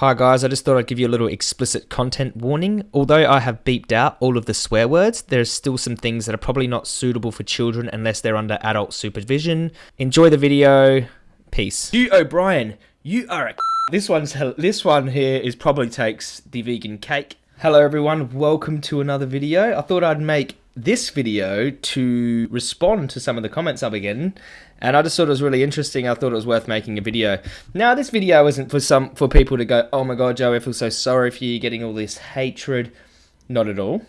Hi guys, I just thought I'd give you a little explicit content warning. Although I have beeped out all of the swear words, there's still some things that are probably not suitable for children unless they're under adult supervision. Enjoy the video. Peace. Hugh O'Brien, you are a This one's this one here is probably takes the vegan cake. Hello everyone, welcome to another video. I thought I'd make this video to respond to some of the comments I've been getting and I just thought it was really interesting. I thought it was worth making a video. Now, this video isn't for some for people to go, "Oh my God, Joe, I feel so sorry for you getting all this hatred." Not at all.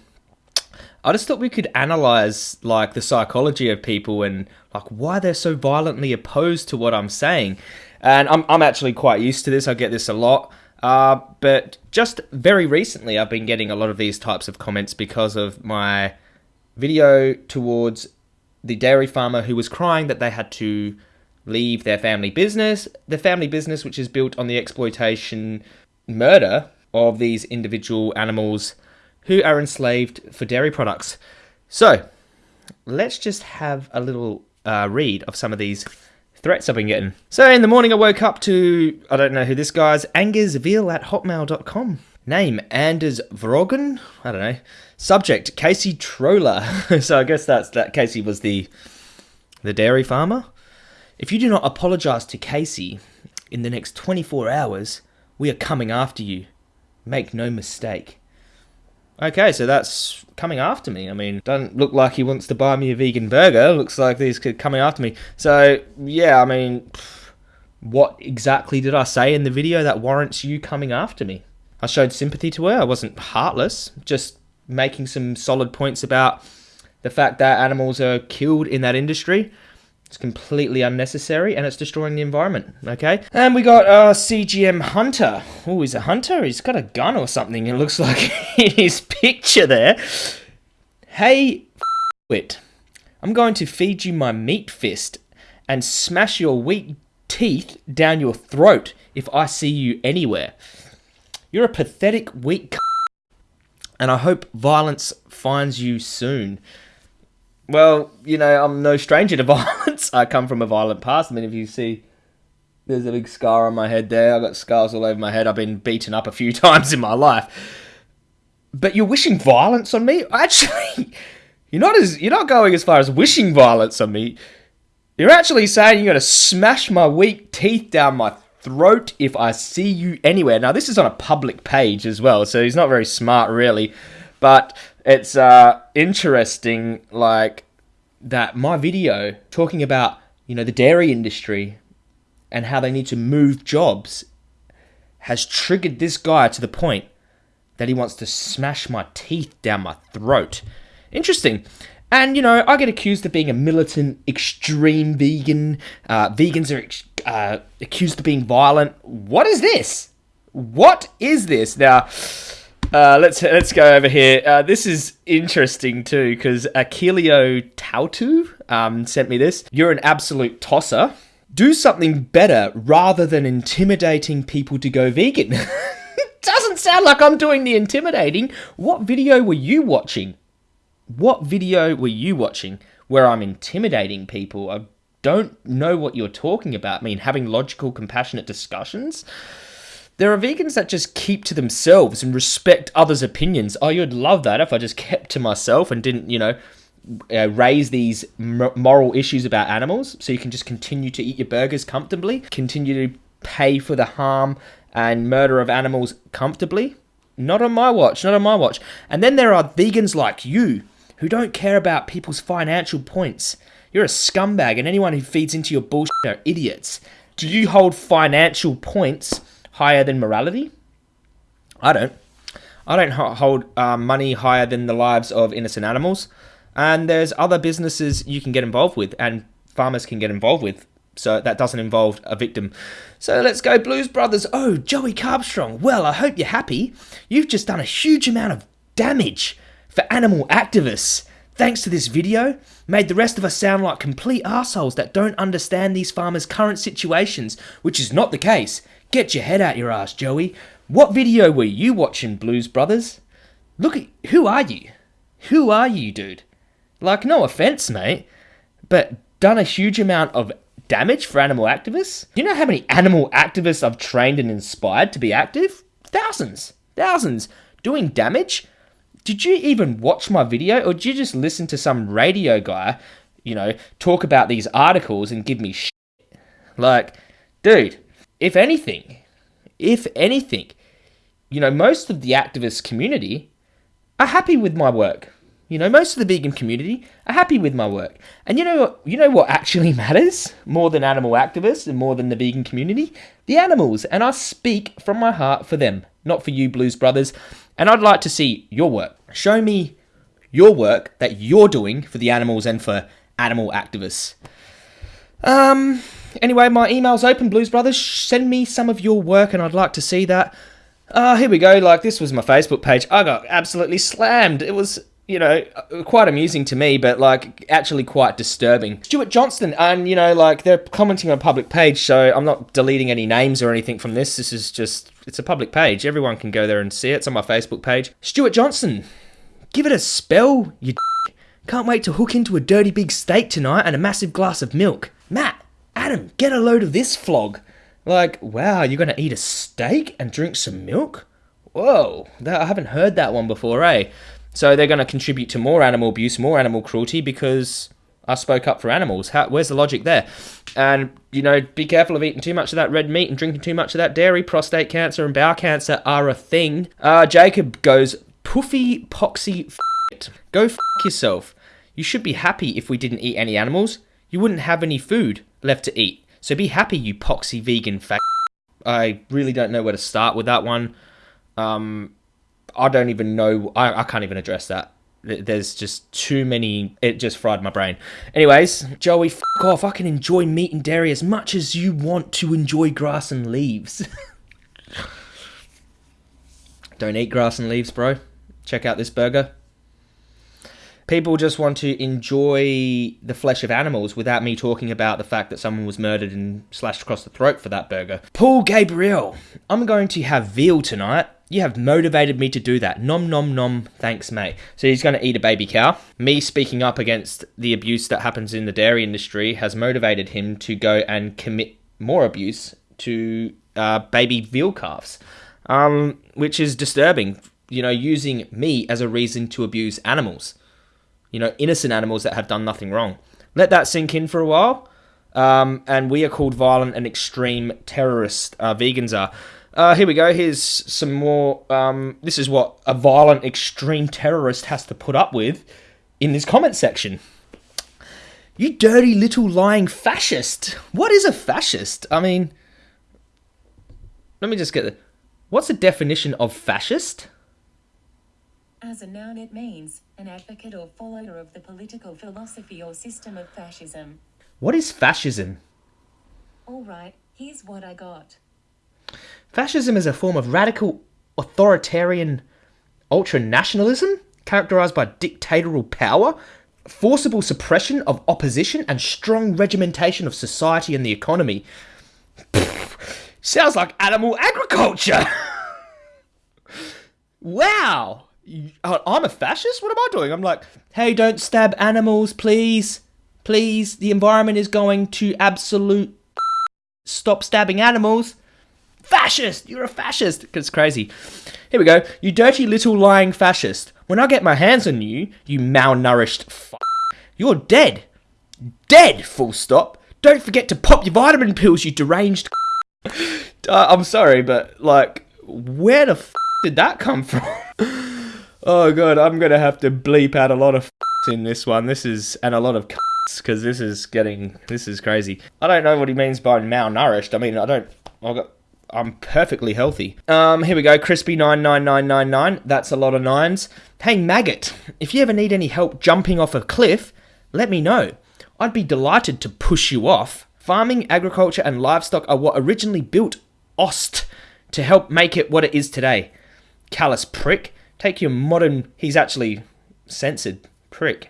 I just thought we could analyze like the psychology of people and like why they're so violently opposed to what I'm saying. And I'm I'm actually quite used to this. I get this a lot. Uh, but just very recently, I've been getting a lot of these types of comments because of my video towards the dairy farmer who was crying that they had to leave their family business, the family business which is built on the exploitation, murder of these individual animals who are enslaved for dairy products. So, let's just have a little uh, read of some of these threats I've been getting. So, in the morning, I woke up to, I don't know who this guy's, angersville at hotmail.com. Name, Anders Vrogen? I don't know. Subject, Casey Troller. so I guess that's that Casey was the the dairy farmer. If you do not apologize to Casey in the next 24 hours, we are coming after you. Make no mistake. Okay, so that's coming after me. I mean, doesn't look like he wants to buy me a vegan burger. Looks like he's coming after me. So, yeah, I mean, what exactly did I say in the video that warrants you coming after me? I showed sympathy to her. I wasn't heartless, just making some solid points about the fact that animals are killed in that industry. It's completely unnecessary and it's destroying the environment, okay? And we got our CGM Hunter. Oh, he's a hunter? He's got a gun or something, it looks like in his picture there. Hey, it. I'm going to feed you my meat fist and smash your weak teeth down your throat if I see you anywhere. You're a pathetic, weak and I hope violence finds you soon. Well, you know, I'm no stranger to violence. I come from a violent past. I mean, if you see, there's a big scar on my head there. I've got scars all over my head. I've been beaten up a few times in my life. But you're wishing violence on me? Actually, you're not as you're not going as far as wishing violence on me. You're actually saying you're going to smash my weak teeth down my throat if I see you anywhere. Now, this is on a public page as well, so he's not very smart, really. But it's uh, interesting, like, that my video talking about, you know, the dairy industry and how they need to move jobs has triggered this guy to the point that he wants to smash my teeth down my throat. Interesting. And, you know, I get accused of being a militant, extreme vegan. Uh, vegans are uh, accused of being violent. What is this? What is this? Now, uh, let's let's go over here. Uh, this is interesting too because Akilio Tautu um, sent me this. You're an absolute tosser. Do something better rather than intimidating people to go vegan. Doesn't sound like I'm doing the intimidating. What video were you watching? What video were you watching where I'm intimidating people? I don't know what you're talking about. Mean, having logical, compassionate discussions. There are vegans that just keep to themselves and respect others' opinions. Oh, you'd love that if I just kept to myself and didn't, you know, uh, raise these moral issues about animals so you can just continue to eat your burgers comfortably, continue to pay for the harm and murder of animals comfortably. Not on my watch, not on my watch. And then there are vegans like you who don't care about people's financial points. You're a scumbag, and anyone who feeds into your bullshit are idiots. Do you hold financial points higher than morality? I don't. I don't hold uh, money higher than the lives of innocent animals. And there's other businesses you can get involved with, and farmers can get involved with. So that doesn't involve a victim. So let's go, Blues Brothers. Oh, Joey Carbstrong. Well, I hope you're happy. You've just done a huge amount of damage for animal activists. Thanks to this video, made the rest of us sound like complete assholes that don't understand these farmers' current situations, which is not the case. Get your head out your ass, Joey. What video were you watching, Blues Brothers? Look at who are you? Who are you, dude? Like, no offense, mate, but done a huge amount of damage for animal activists? Do you know how many animal activists I've trained and inspired to be active? Thousands. Thousands. Doing damage? Did you even watch my video or did you just listen to some radio guy, you know, talk about these articles and give me shit? Like, dude, if anything, if anything, you know, most of the activist community are happy with my work. You know, most of the vegan community are happy with my work. And you know you know what actually matters more than animal activists and more than the vegan community? The animals. And I speak from my heart for them, not for you blues brothers. And I'd like to see your work. Show me your work that you're doing for the animals and for animal activists. Um anyway, my email's open, Blues Brothers. Send me some of your work and I'd like to see that. Uh, here we go. Like, this was my Facebook page. I got absolutely slammed. It was you know, quite amusing to me, but like actually quite disturbing. Stuart Johnston, and you know, like they're commenting on a public page, so I'm not deleting any names or anything from this. This is just, it's a public page. Everyone can go there and see it. It's on my Facebook page. Stuart Johnston, give it a spell, you can't wait to hook into a dirty big steak tonight and a massive glass of milk. Matt, Adam, get a load of this flog. Like, wow, you're gonna eat a steak and drink some milk? Whoa, that, I haven't heard that one before, eh? So they're going to contribute to more animal abuse, more animal cruelty because I spoke up for animals. How, where's the logic there? And, you know, be careful of eating too much of that red meat and drinking too much of that dairy. Prostate cancer and bowel cancer are a thing. Uh, Jacob goes, puffy poxy f***. Go f*** yourself. You should be happy if we didn't eat any animals. You wouldn't have any food left to eat. So be happy, you poxy vegan fag. I really don't know where to start with that one. Um, I don't even know. I, I can't even address that. There's just too many. It just fried my brain. Anyways, Joey, f off. I can enjoy meat and dairy as much as you want to enjoy grass and leaves. don't eat grass and leaves, bro. Check out this burger. People just want to enjoy the flesh of animals without me talking about the fact that someone was murdered and slashed across the throat for that burger. Paul Gabriel, I'm going to have veal tonight you have motivated me to do that. Nom nom nom, thanks, mate. So he's going to eat a baby cow. Me speaking up against the abuse that happens in the dairy industry has motivated him to go and commit more abuse to uh, baby veal calves, um, which is disturbing. You know, using me as a reason to abuse animals. You know, innocent animals that have done nothing wrong. Let that sink in for a while. Um, and we are called violent and extreme terrorists. Uh, vegans are. Uh, here we go. Here's some more. Um, this is what a violent extreme terrorist has to put up with in this comment section. You dirty little lying fascist. What is a fascist? I mean, let me just get the. What's the definition of fascist? As a noun, it means an advocate or follower of the political philosophy or system of fascism. What is fascism? All right, here's what I got. Fascism is a form of radical authoritarian ultranationalism characterized by dictatorial power, forcible suppression of opposition, and strong regimentation of society and the economy. sounds like animal agriculture. wow. Uh, I'm a fascist? What am I doing? I'm like, hey, don't stab animals, please. Please, the environment is going to absolute stop stabbing animals fascist! You're a fascist! It's crazy. Here we go. You dirty little lying fascist. When I get my hands on you, you malnourished f you're dead. Dead, full stop. Don't forget to pop your vitamin pills, you deranged uh, I'm sorry, but, like, where the f did that come from? oh, God, I'm gonna have to bleep out a lot of in this one. This is, and a lot of because this is getting, this is crazy. I don't know what he means by malnourished. I mean, I don't, I got I'm perfectly healthy. Um, here we go, crispy nine nine nine nine nine. That's a lot of nines. Hey maggot, if you ever need any help jumping off a cliff, let me know. I'd be delighted to push you off. Farming, agriculture, and livestock are what originally built Ost to help make it what it is today. Callous prick, take your modern. He's actually censored prick.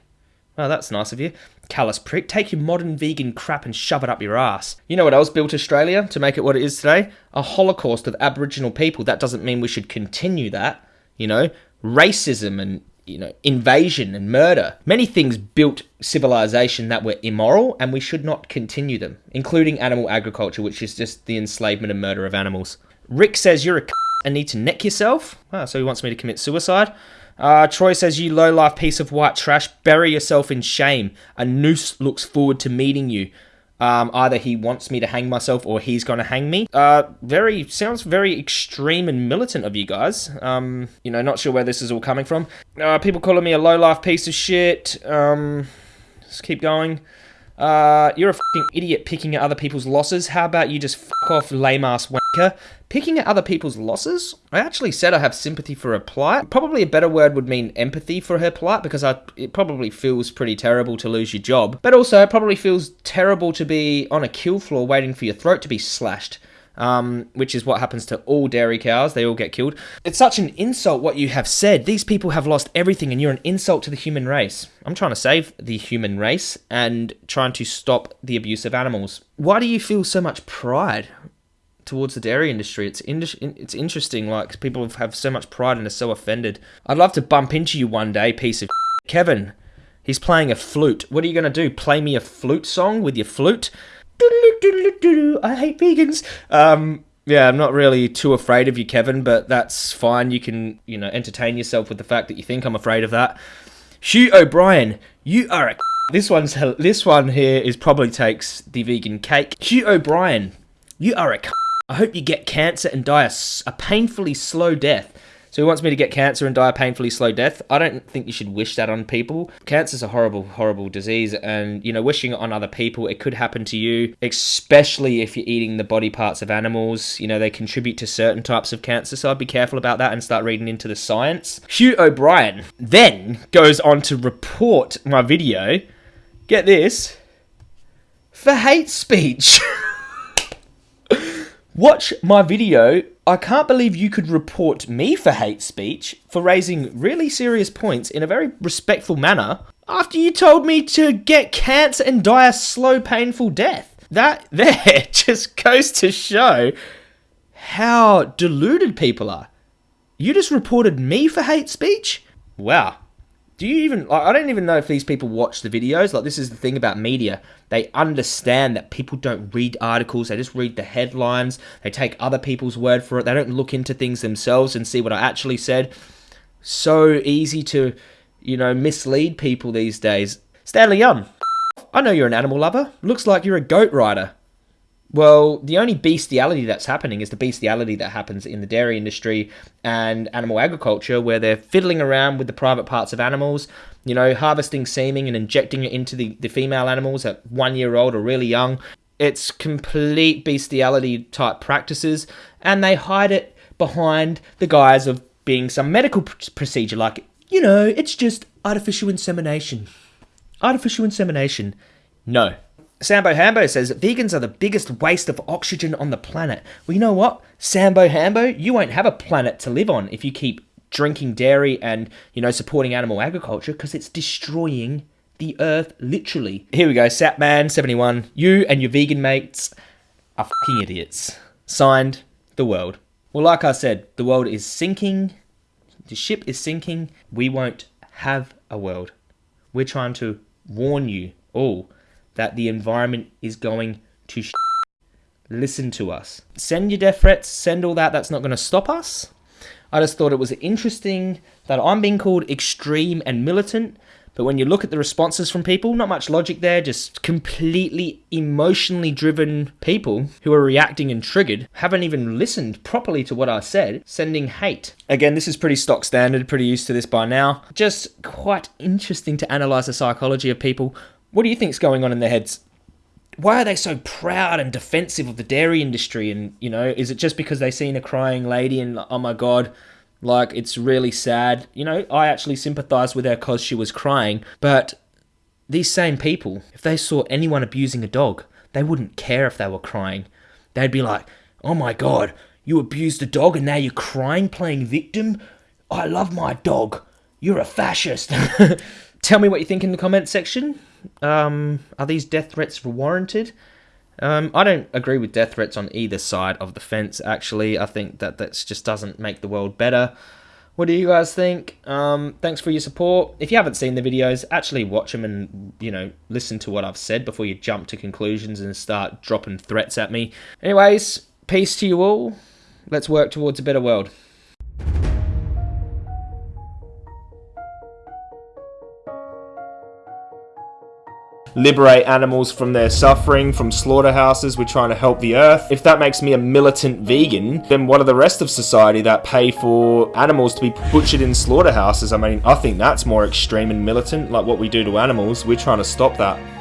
Oh, that's nice of you. Callous prick, take your modern vegan crap and shove it up your ass. You know what else built Australia to make it what it is today? A holocaust of Aboriginal people. That doesn't mean we should continue that. You know, racism and you know, invasion and murder. Many things built civilization that were immoral, and we should not continue them, including animal agriculture, which is just the enslavement and murder of animals. Rick says you're a c- and need to neck yourself. Ah, so he wants me to commit suicide. Uh, Troy says, You low life piece of white trash, bury yourself in shame. A noose looks forward to meeting you. Um, either he wants me to hang myself or he's going to hang me. Uh, very sounds very extreme and militant of you guys. Um, you know, not sure where this is all coming from. Uh, people calling me a low life piece of shit. Um, let's keep going. Uh, you're a fucking idiot picking at other people's losses. How about you just off, lame ass wanker? Picking at other people's losses? I actually said I have sympathy for her plight. Probably a better word would mean empathy for her plight because I, it probably feels pretty terrible to lose your job. But also, it probably feels terrible to be on a kill floor waiting for your throat to be slashed um, which is what happens to all dairy cows. They all get killed. It's such an insult what you have said. These people have lost everything, and you're an insult to the human race. I'm trying to save the human race and trying to stop the abuse of animals. Why do you feel so much pride towards the dairy industry? It's in- it's interesting. Like people have so much pride and are so offended. I'd love to bump into you one day, piece of Kevin. He's playing a flute. What are you going to do? Play me a flute song with your flute? I hate vegans. Um, yeah, I'm not really too afraid of you, Kevin, but that's fine. You can, you know, entertain yourself with the fact that you think I'm afraid of that. Hugh O'Brien, you are a. This one's this one here is probably takes the vegan cake. Hugh O'Brien, you are a. I hope you get cancer and die a, a painfully slow death. So he wants me to get cancer and die a painfully slow death. I don't think you should wish that on people. Cancer's a horrible, horrible disease, and you know, wishing it on other people, it could happen to you, especially if you're eating the body parts of animals. You know, they contribute to certain types of cancer, so I'd be careful about that and start reading into the science. Hugh O'Brien then goes on to report my video. Get this for hate speech. Watch my video. I can't believe you could report me for hate speech for raising really serious points in a very respectful manner after you told me to get cancer and die a slow, painful death. That there just goes to show how deluded people are. You just reported me for hate speech? Wow do you even like, i don't even know if these people watch the videos. Like this is the thing about media. They understand that people don't read articles. They just read the headlines. They take other people's word for it. They don't look into things themselves and see what i actually said. So easy to you know mislead people these days. Stanley young i know you're an animal lover. Looks like you're a goat rider well, the only bestiality that's happening is the bestiality that happens in the dairy industry and animal agriculture, where they're fiddling around with the private parts of animals, you know, harvesting semen and injecting it into the, the female animals at one year old or really young. It's complete bestiality type practices, and they hide it behind the guise of being some medical pr- procedure, like, you know, it's just artificial insemination. Artificial insemination. No, Sambo Hambo says vegans are the biggest waste of oxygen on the planet. Well, you know what, Sambo Hambo, you won't have a planet to live on if you keep drinking dairy and you know supporting animal agriculture because it's destroying the earth literally. Here we go, Satman71. You and your vegan mates are fucking idiots. Signed, the world. Well, like I said, the world is sinking. The ship is sinking. We won't have a world. We're trying to warn you all that the environment is going to sh- listen to us. Send your death threats, send all that, that's not going to stop us. I just thought it was interesting that I'm being called extreme and militant, but when you look at the responses from people, not much logic there, just completely emotionally driven people who are reacting and triggered, haven't even listened properly to what I said, sending hate. Again, this is pretty stock standard, pretty used to this by now. Just quite interesting to analyze the psychology of people what do you think's going on in their heads? Why are they so proud and defensive of the dairy industry? And you know, is it just because they seen a crying lady and oh my god, like it's really sad? You know, I actually sympathise with her because she was crying. But these same people, if they saw anyone abusing a dog, they wouldn't care if they were crying. They'd be like, oh my god, you abused a dog and now you're crying playing victim? I love my dog. You're a fascist. Tell me what you think in the comment section. Um, are these death threats warranted? Um, I don't agree with death threats on either side of the fence. Actually, I think that that just doesn't make the world better. What do you guys think? Um, thanks for your support. If you haven't seen the videos, actually watch them and, you know, listen to what I've said before you jump to conclusions and start dropping threats at me. Anyways, peace to you all. Let's work towards a better world. Liberate animals from their suffering, from slaughterhouses. We're trying to help the earth. If that makes me a militant vegan, then what are the rest of society that pay for animals to be butchered in slaughterhouses? I mean, I think that's more extreme and militant, like what we do to animals. We're trying to stop that.